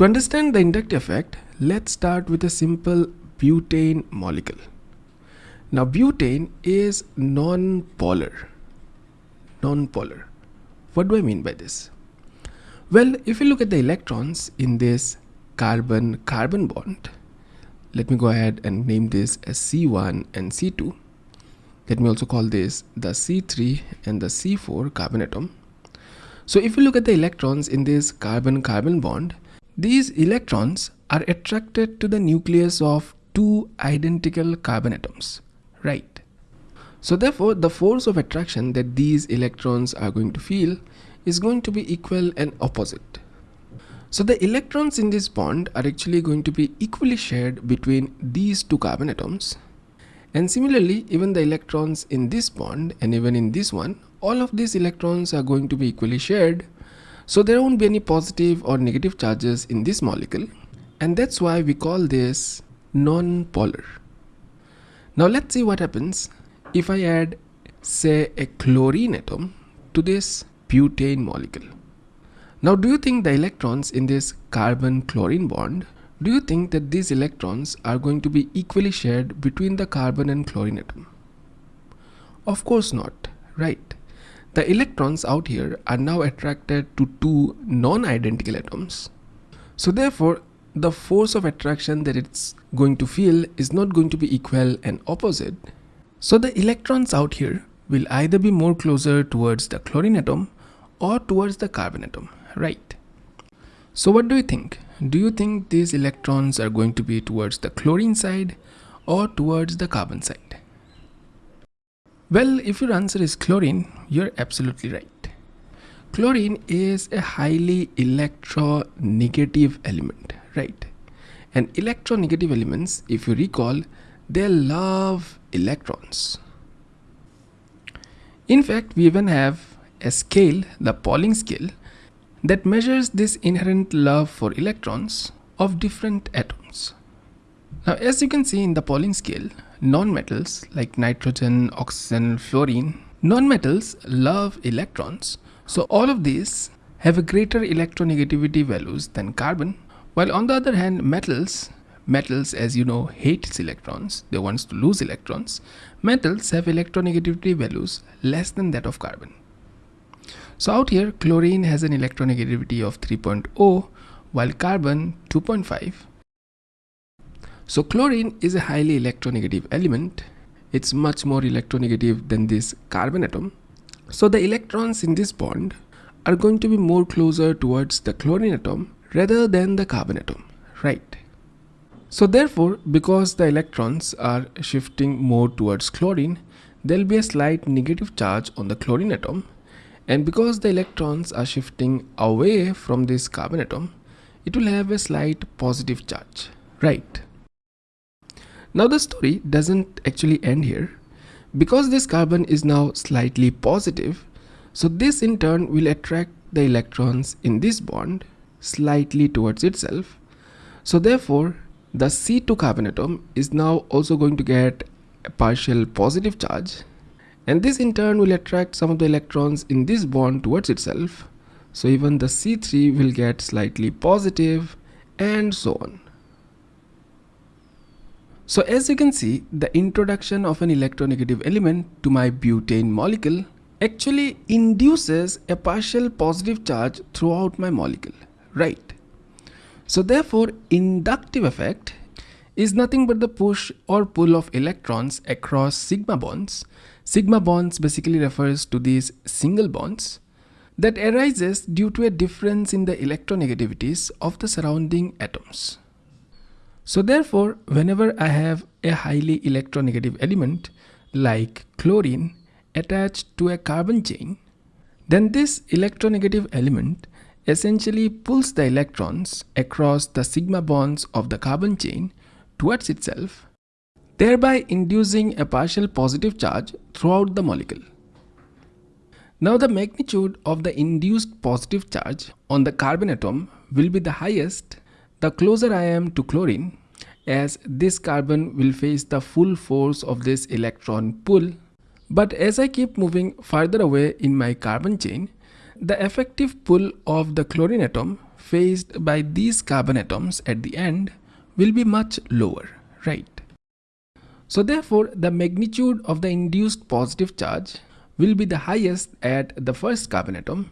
To understand the inductive effect, let's start with a simple butane molecule. Now butane is non-polar. Non-polar. What do I mean by this? Well, if you look at the electrons in this carbon-carbon bond, let me go ahead and name this as C1 and C2. Let me also call this the C3 and the C4 carbon atom. So if you look at the electrons in this carbon-carbon bond, these electrons are attracted to the nucleus of two identical carbon atoms, right? So therefore, the force of attraction that these electrons are going to feel is going to be equal and opposite. So the electrons in this bond are actually going to be equally shared between these two carbon atoms. And similarly, even the electrons in this bond and even in this one, all of these electrons are going to be equally shared so there won't be any positive or negative charges in this molecule and that's why we call this non-polar. Now let's see what happens if I add say a chlorine atom to this butane molecule. Now do you think the electrons in this carbon chlorine bond do you think that these electrons are going to be equally shared between the carbon and chlorine atom? Of course not, right? The electrons out here are now attracted to two non-identical atoms. So therefore, the force of attraction that it's going to feel is not going to be equal and opposite. So the electrons out here will either be more closer towards the chlorine atom or towards the carbon atom, right? So what do you think? Do you think these electrons are going to be towards the chlorine side or towards the carbon side? Well, if your answer is chlorine, you're absolutely right. Chlorine is a highly electronegative element, right? And electronegative elements, if you recall, they love electrons. In fact, we even have a scale, the Pauling scale, that measures this inherent love for electrons of different atoms. Now, as you can see in the Pauling scale, non-metals like nitrogen, oxygen, fluorine, non-metals love electrons. So all of these have a greater electronegativity values than carbon. While on the other hand, metals, metals as you know hates electrons, they want to lose electrons. Metals have electronegativity values less than that of carbon. So out here, chlorine has an electronegativity of 3.0 while carbon 2.5 so chlorine is a highly electronegative element. It's much more electronegative than this carbon atom. So the electrons in this bond are going to be more closer towards the chlorine atom rather than the carbon atom, right? So therefore, because the electrons are shifting more towards chlorine, there will be a slight negative charge on the chlorine atom and because the electrons are shifting away from this carbon atom, it will have a slight positive charge, right? Now the story doesn't actually end here. Because this carbon is now slightly positive, so this in turn will attract the electrons in this bond slightly towards itself. So therefore, the C2 carbon atom is now also going to get a partial positive charge and this in turn will attract some of the electrons in this bond towards itself. So even the C3 will get slightly positive and so on. So as you can see, the introduction of an electronegative element to my butane molecule actually induces a partial positive charge throughout my molecule, right? So therefore, inductive effect is nothing but the push or pull of electrons across sigma bonds. Sigma bonds basically refers to these single bonds that arises due to a difference in the electronegativities of the surrounding atoms. So therefore, whenever I have a highly electronegative element like chlorine attached to a carbon chain, then this electronegative element essentially pulls the electrons across the sigma bonds of the carbon chain towards itself, thereby inducing a partial positive charge throughout the molecule. Now the magnitude of the induced positive charge on the carbon atom will be the highest the closer I am to chlorine as this carbon will face the full force of this electron pull. But as I keep moving farther away in my carbon chain, the effective pull of the chlorine atom faced by these carbon atoms at the end will be much lower, right? So therefore, the magnitude of the induced positive charge will be the highest at the first carbon atom.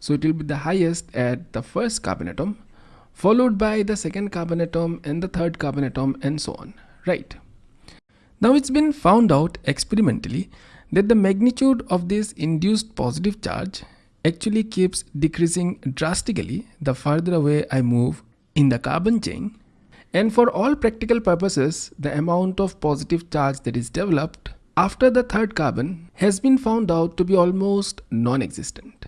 So it will be the highest at the first carbon atom, followed by the second carbon atom and the third carbon atom and so on, right? Now it's been found out experimentally that the magnitude of this induced positive charge actually keeps decreasing drastically the farther away I move in the carbon chain and for all practical purposes the amount of positive charge that is developed after the third carbon has been found out to be almost non-existent.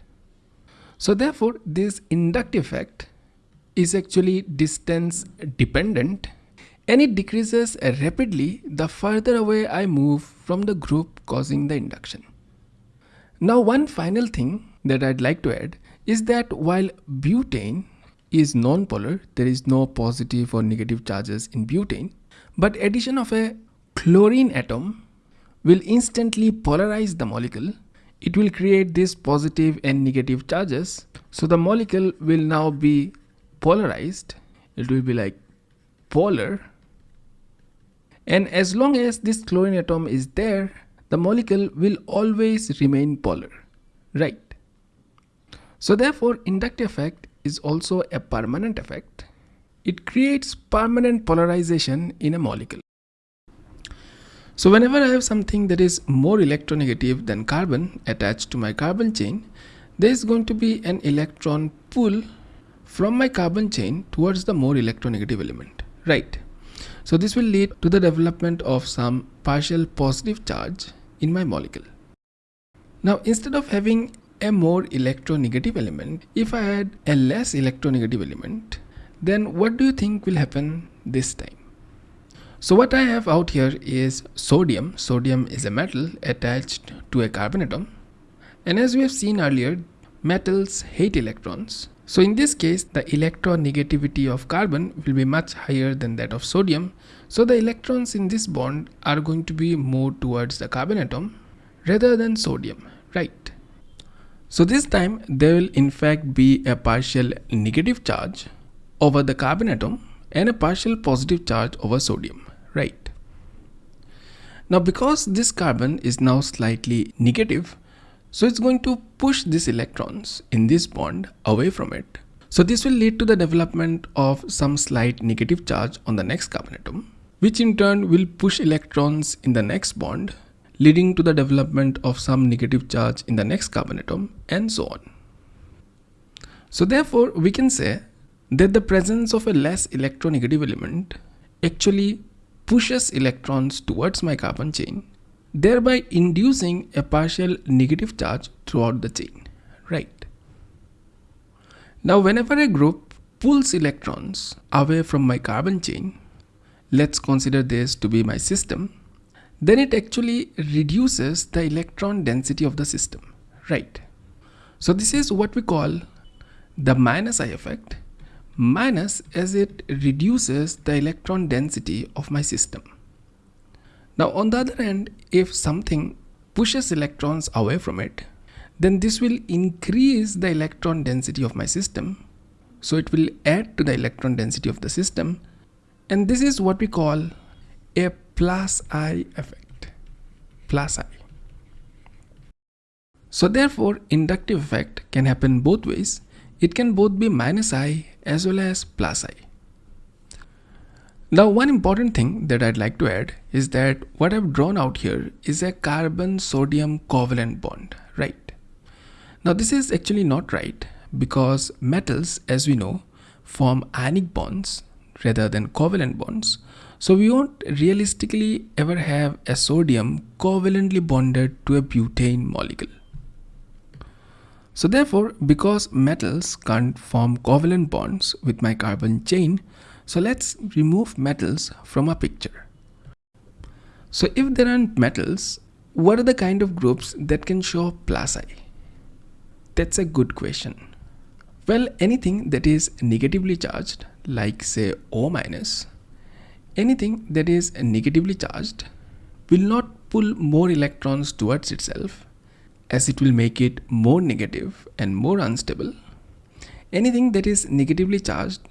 So therefore this inductive effect is actually distance dependent and it decreases rapidly the further away I move from the group causing the induction. Now one final thing that I'd like to add is that while butane is non-polar, there is no positive or negative charges in butane, but addition of a chlorine atom will instantly polarize the molecule. It will create these positive and negative charges. So the molecule will now be polarized. It will be like polar. And as long as this chlorine atom is there, the molecule will always remain polar, right? So therefore inductive effect is also a permanent effect. It creates permanent polarization in a molecule. So whenever I have something that is more electronegative than carbon attached to my carbon chain, there is going to be an electron pull from my carbon chain towards the more electronegative element, right? So this will lead to the development of some partial positive charge in my molecule. Now instead of having a more electronegative element, if I add a less electronegative element, then what do you think will happen this time? So what I have out here is sodium. Sodium is a metal attached to a carbon atom. And as we have seen earlier, metals hate electrons. So in this case, the electronegativity of carbon will be much higher than that of sodium. So the electrons in this bond are going to be more towards the carbon atom rather than sodium, right? So this time there will in fact be a partial negative charge over the carbon atom and a partial positive charge over sodium, right? Now because this carbon is now slightly negative, so it's going to push these electrons in this bond away from it. So this will lead to the development of some slight negative charge on the next carbon atom, which in turn will push electrons in the next bond leading to the development of some negative charge in the next carbon atom and so on. So therefore we can say that the presence of a less electronegative element actually pushes electrons towards my carbon chain thereby inducing a partial negative charge throughout the chain right now whenever a group pulls electrons away from my carbon chain let's consider this to be my system then it actually reduces the electron density of the system, right? So this is what we call the minus I effect, minus as it reduces the electron density of my system. Now on the other hand, if something pushes electrons away from it, then this will increase the electron density of my system. So it will add to the electron density of the system. And this is what we call a plus I effect plus I. So therefore inductive effect can happen both ways. It can both be minus I as well as plus I. Now one important thing that I'd like to add is that what I've drawn out here is a carbon sodium covalent bond, right? Now this is actually not right because metals as we know form ionic bonds rather than covalent bonds. So we won't realistically ever have a sodium covalently bonded to a butane molecule. So therefore, because metals can't form covalent bonds with my carbon chain, so let's remove metals from a picture. So if there aren't metals, what are the kind of groups that can show plus I? That's a good question. Well, anything that is negatively charged, like say O minus, Anything that is negatively charged will not pull more electrons towards itself as it will make it more negative and more unstable. anything that is negatively charged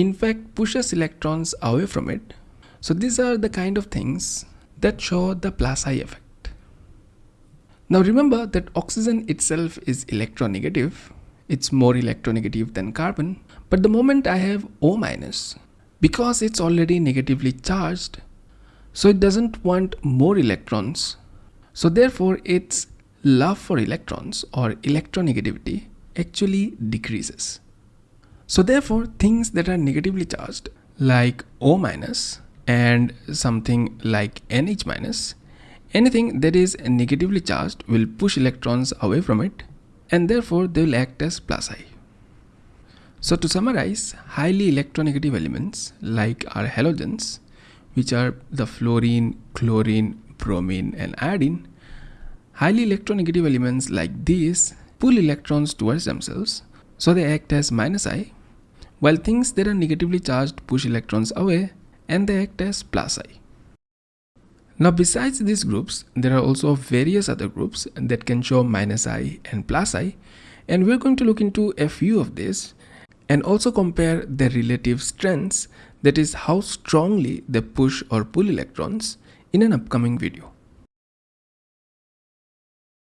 in fact pushes electrons away from it. So these are the kind of things that show the plus I effect. Now remember that oxygen itself is electronegative. It's more electronegative than carbon. But the moment I have O minus, because it's already negatively charged, so it doesn't want more electrons. So therefore its love for electrons or electronegativity actually decreases. So therefore things that are negatively charged like O minus and something like NH minus, anything that is negatively charged will push electrons away from it and therefore they will act as plus I. So to summarize, highly electronegative elements like our halogens, which are the fluorine, chlorine, bromine and iodine, highly electronegative elements like these pull electrons towards themselves, so they act as minus I, while things that are negatively charged push electrons away and they act as plus I. Now besides these groups, there are also various other groups that can show minus I and plus I and we're going to look into a few of these and also compare their relative strengths that is how strongly they push or pull electrons in an upcoming video.